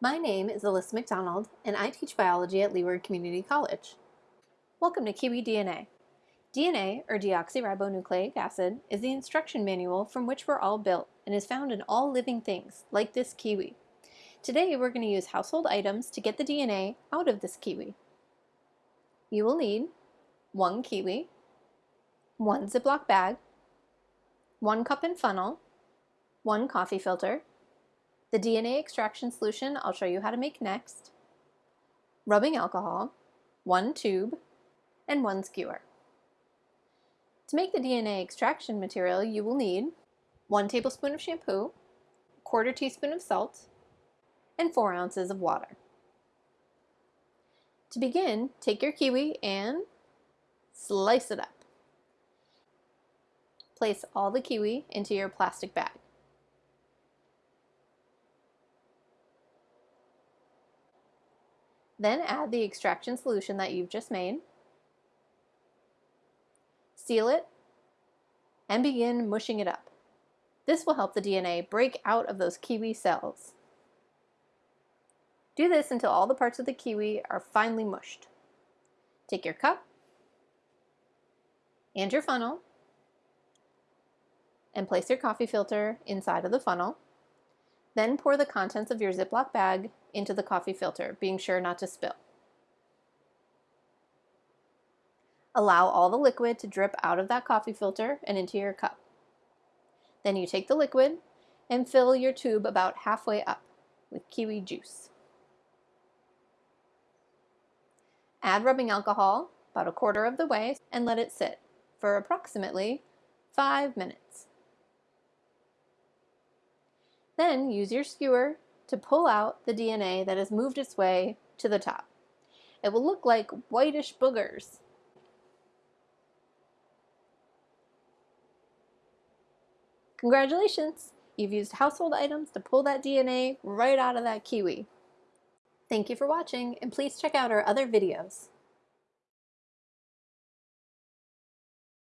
My name is Alyssa McDonald, and I teach biology at Leeward Community College. Welcome to Kiwi DNA. DNA, or deoxyribonucleic acid, is the instruction manual from which we're all built and is found in all living things, like this kiwi. Today we're going to use household items to get the DNA out of this kiwi. You will need one kiwi, one Ziploc bag, one cup and funnel, one coffee filter, the DNA extraction solution I'll show you how to make next, rubbing alcohol, one tube, and one skewer. To make the DNA extraction material, you will need one tablespoon of shampoo, quarter teaspoon of salt, and four ounces of water. To begin, take your kiwi and slice it up. Place all the kiwi into your plastic bag. Then add the extraction solution that you've just made. Seal it and begin mushing it up. This will help the DNA break out of those kiwi cells. Do this until all the parts of the kiwi are finely mushed. Take your cup and your funnel and place your coffee filter inside of the funnel. Then pour the contents of your Ziploc bag into the coffee filter, being sure not to spill. Allow all the liquid to drip out of that coffee filter and into your cup. Then you take the liquid and fill your tube about halfway up with kiwi juice. Add rubbing alcohol about a quarter of the way and let it sit for approximately five minutes. Then use your skewer to pull out the DNA that has moved its way to the top. It will look like whitish boogers. Congratulations! You've used household items to pull that DNA right out of that kiwi. Thank you for watching, and please check out our other videos.